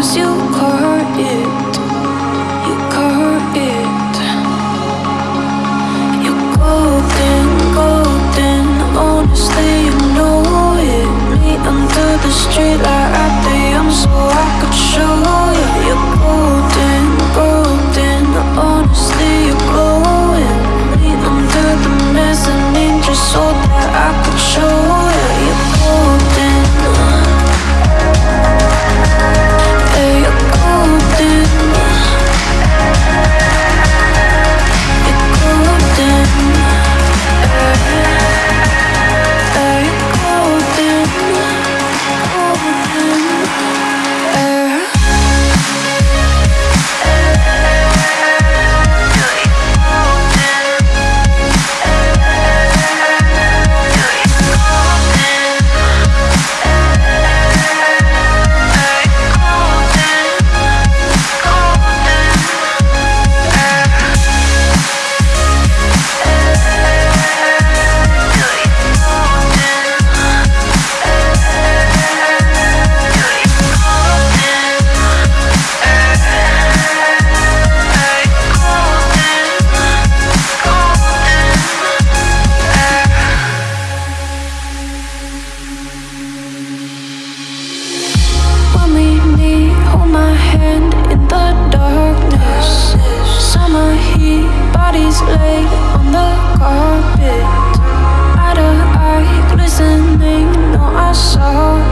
Cause you my hand in the darkness. Summer heat, bodies laid on the carpet. Eye to eye, glistening, no I saw.